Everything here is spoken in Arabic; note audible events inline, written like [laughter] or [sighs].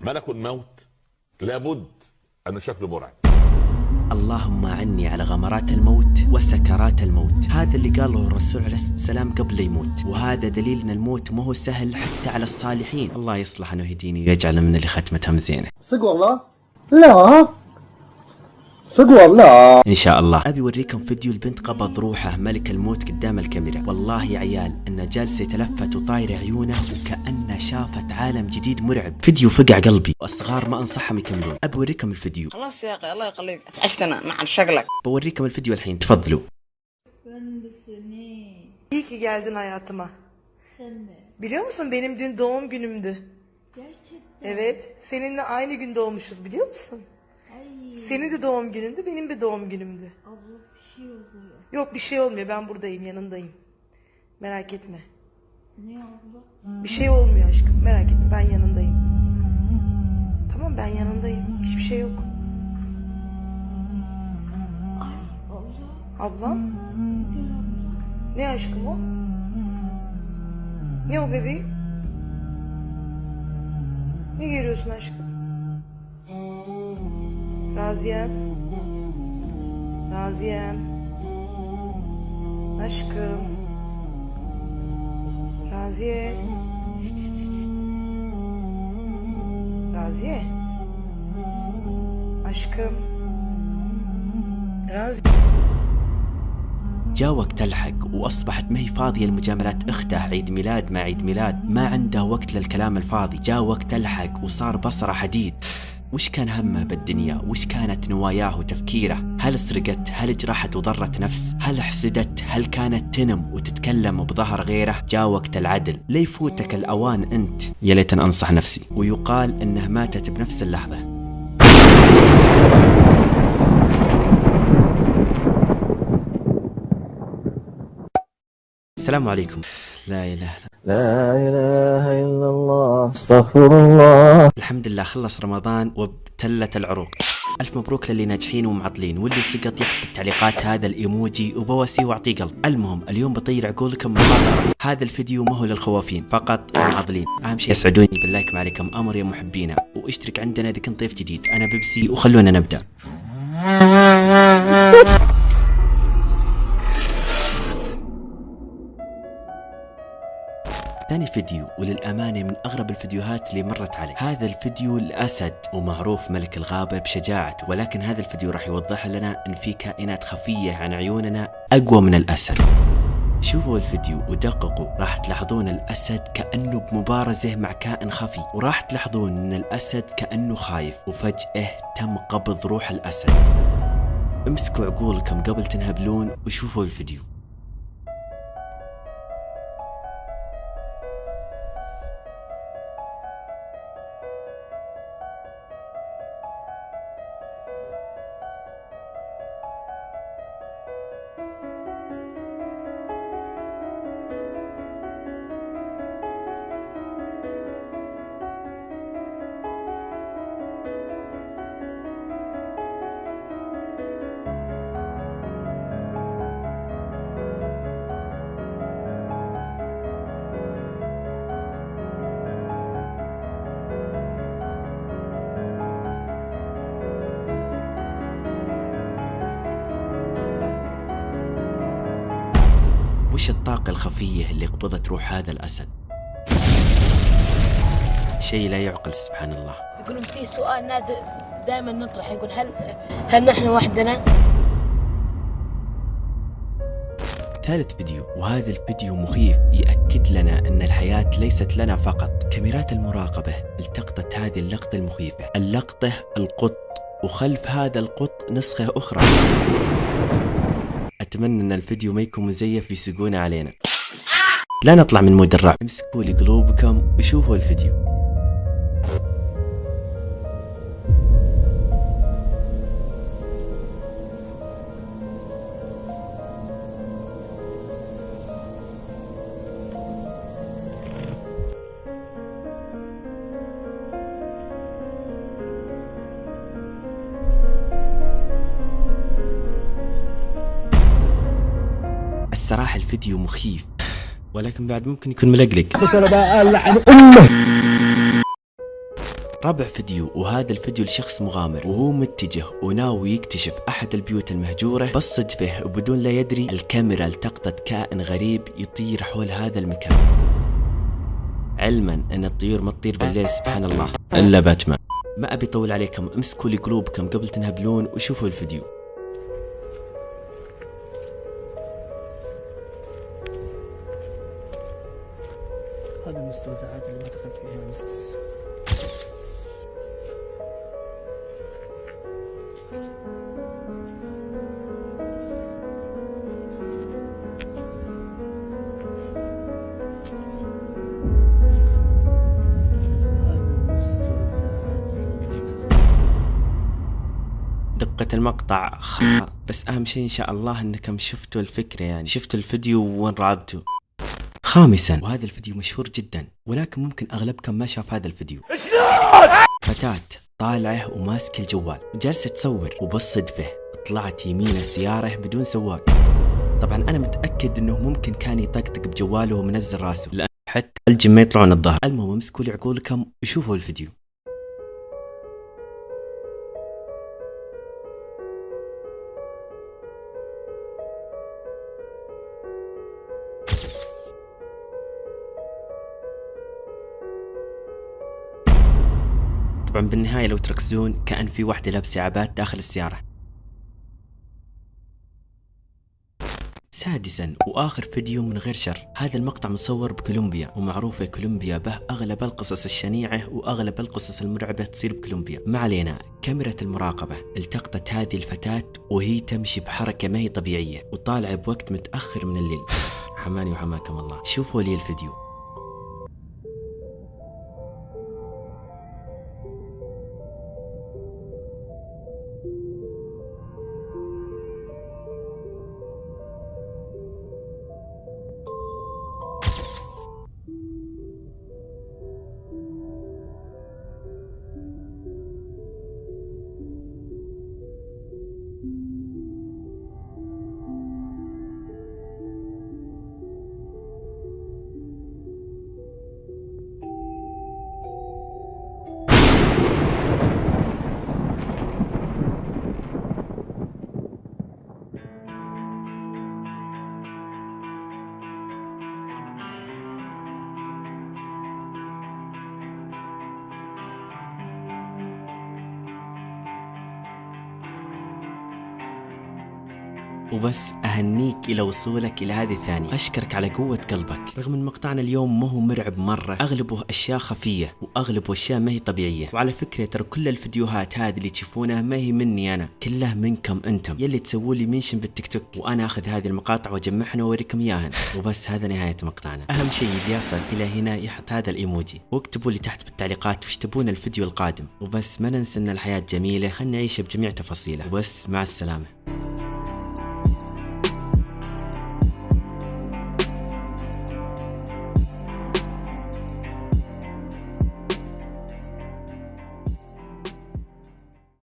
ملك الموت لابد انه شكله مرعب اللهم عني على غمرات الموت وسكرات الموت. هذا اللي قاله الرسول عليه الصلاة والسلام قبل لا يموت. وهذا دليل إن الموت ما هو سهل حتى على الصالحين. الله يصلح أنه يهديني ويجعل من اللي ختمتهم زينة. صدق والله؟ لا. صدق والله إن شاء الله أبي اوريكم فيديو البنت قبض روحه ملك الموت قدام الكاميرا والله يا عيال انه جالس يتلفت وطاير عيونه وكانه شافت عالم جديد مرعب فيديو فقع قلبي والصغار ما أنصحهم يكملون أبي اوريكم الفيديو خلاص يا أخي الله يخليك اتعشتنا مع شغلك بوريكم الفيديو الحين تفضلوا. İyi ki geldin hayatıma. Sen de. Biliyor musun benim dün doğum günümdü. Gerçekten. Evet, seninle aynı gün doğmuşuz biliyor musun? Senin de doğum günündü, benim de doğum günümdü. abla bir şey oluyor. Yok bir şey olmuyor, ben buradayım, yanındayım. Merak etme. Ne abla? Bir şey olmuyor aşkım, merak etme, ben yanındayım. Tamam ben yanındayım, hiçbir şey yok. Ay abla. Ablam, Ne abla? ne aşkım o? Ne o bebeğim? Ne görüyorsun aşkım? Raziyem. Raziyem. Aşkım. Raziye. Raziye. Aşkım. Raziye. جاء وقت الحق وأصبحت ما هي فاضية لمجاملات اخته عيد ميلاد مع عيد ميلاد ما عنده وقت للكلام الفاضي جاء وقت الحق وصار بصرة حديد وش كان همه بالدنيا؟ وش كانت نواياه وتفكيره؟ هل سرقت؟ هل جرحت وضرت نفس؟ هل حسدت؟ هل كانت تنم وتتكلم بظهر غيره؟ جاء وقت العدل. لا يفوتك الأوان أنت؟ يا ليت أنصح نفسي. ويقال إنه ماتت بنفس اللحظة. السلام عليكم. لا إله لا إله إلا الله استغفر الله الحمد لله خلص رمضان وابتلت العروق. ألف مبروك للي ناجحين ومعطلين واللي سقط يحط بالتعليقات هذا الإيموجي وبواسيه واعطيه قلب. المهم اليوم بطير عقولكم مخاطرة هذا الفيديو ما هو للخوافين فقط المعضلين أهم شيء يسعدوني باللايك ما عليكم أمر يا محبينا. واشترك عندنا إذا كنت ضيف جديد. أنا بيبسي وخلونا نبدأ. ثاني فيديو وللأمانة من أغرب الفيديوهات اللي مرت علي. هذا الفيديو الأسد ومعروف ملك الغابة بشجاعته ولكن هذا الفيديو راح يوضح لنا أن في كائنات خفية عن عيوننا أقوى من الأسد. شوفوا الفيديو ودققوا راح تلاحظون الأسد كأنه بمبارزة مع كائن خفي وراح تلاحظون أن الأسد كأنه خايف وفجأة تم قبض روح الأسد. امسكوا عقولكم قبل تنهبلون وشوفوا الفيديو. وش الطاقة الخفية اللي قبضت روح هذا الأسد؟ شيء لا يعقل سبحان الله. يقولون في سؤال نادر دائما نطرح يقول هل هل نحن وحدنا؟ ثالث فيديو. وهذا الفيديو مخيف. يأكد لنا أن الحياة ليست لنا فقط. كاميرات المراقبة التقطت هذه اللقطة المخيفة. اللقطة القط. وخلف هذا القط نسخة أخرى. أتمنى أن الفيديو ما يكون مزيف يسقون علينا. لا نطلع من مود الرعب. امسكوا لي قلوبكم وشوفوا الفيديو. الصراحة الفيديو مخيف. ولكن بعد ممكن يكون ملقلق. رابع فيديو وهذا الفيديو لشخص مغامر وهو متجه وناوي يكتشف أحد البيوت المهجورة. بس صدفه وبدون لا يدري الكاميرا التقطت كائن غريب يطير حول هذا المكان. علما أن الطيور ما تطير بالليل سبحان الله. إلا باتمان. ما أبي أطول عليكم امسكوا لي قلوبكم قبل تنهبلون وشوفوا الفيديو. هذه المستودعات اللي ما دخلت فيها المستودعات دقة المقطع خ بس أهم شيء إن شاء الله إنكم شفتوا الفكرة يعني. شفتوا الفيديو وانرعبتوا خامسا. وهذا الفيديو مشهور جدا ولكن ممكن اغلبكم ما شاف هذا الفيديو. فتاة طالعة وماسكة الجوال وجالسة تصور وبس صدفة طلعت يمينه سيارة بدون سواق طبعا أنا متأكد إنه ممكن كان يطقطق بجواله ومنزل راسه. لأن حتى الجن ما يطلعون الظهر. المهم امسكوا لي عقولكم وشوفوا الفيديو. طبعا بالنهاية لو تركزون كأن في واحدة لابسة عبات داخل السيارة. سادسا وآخر فيديو من غير شر. هذا المقطع مصور بكولومبيا ومعروفة كولومبيا به أغلب القصص الشنيعة وأغلب القصص المرعبة تصير بكولومبيا. ما علينا كاميرا المراقبة. التقطت هذه الفتاة وهي تمشي بحركة ما هي طبيعية وطالعة بوقت متأخر من الليل. [sighs] حماني وحماكم الله. شوفوا لي الفيديو. وبس أهنيك إلى وصولك إلى هذه الثانية. أشكرك على قوة قلبك. رغم أن مقطعنا اليوم ما هو مرعب مرة أغلبه أشياء خفية وأغلبه أشياء ما هي طبيعية. وعلى فكرة ترى كل الفيديوهات هذه اللي تشوفونها ما هي مني أنا. كلها منكم أنتم. يلي تسووا لي منشن بالتيك توك وأنا أخذ هذه المقاطع وأجمعها وأوريكم إياها وبس هذا نهاية مقطعنا. أهم شيء اللي يصل إلى هنا يحط هذا الإيموجي. واكتبوا لي تحت بالتعليقات وش تبون الفيديو القادم. وبس ما ننسى أن الحياة جميلة. خلنا نعيشها بجميع تفاصيلها. وبس مع السلامة.